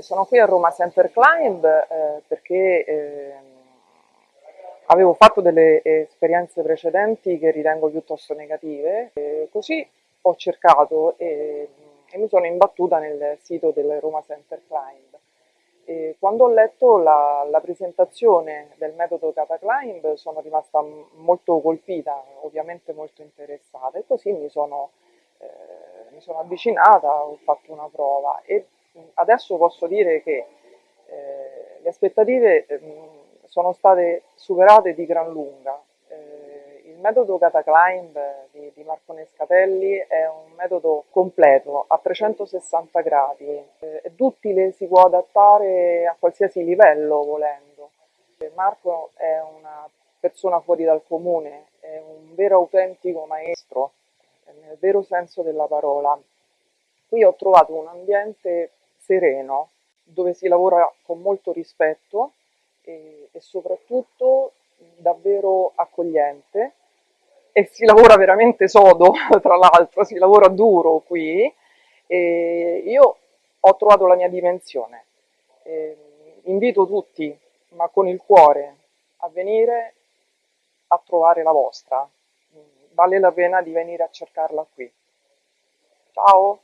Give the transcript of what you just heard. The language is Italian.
Sono qui a Roma Center Climb eh, perché eh, avevo fatto delle esperienze precedenti che ritengo piuttosto negative, così ho cercato e, e, mi sono imbattuta nel sito del Roma Center Climb. E quando ho letto la, la, presentazione del metodo Kata Climb sono rimasta molto colpita, ovviamente molto interessata. E così mi sono, eh, mi sono avvicinata, ho fatto una prova. E adesso posso dire che eh, le aspettative eh, sono state superate di gran lunga. Eh, il metodo Cataclimb di, di Marco Nescatelli è un metodo completo a 360 gradi, eh, è duttile, si può adattare a qualsiasi livello volendo. Marco è una persona fuori dal comune, è un vero autentico maestro, nel vero senso della parola. Qui ho trovato un ambiente sereno, dove si lavora con molto rispetto e, e soprattutto davvero accogliente e si lavora veramente sodo, tra l'altro, si lavora duro qui e io ho trovato la mia dimensione. E invito tutti, ma con il cuore, a venire a trovare la vostra. Vale la pena di venire a cercarla qui. Ciao!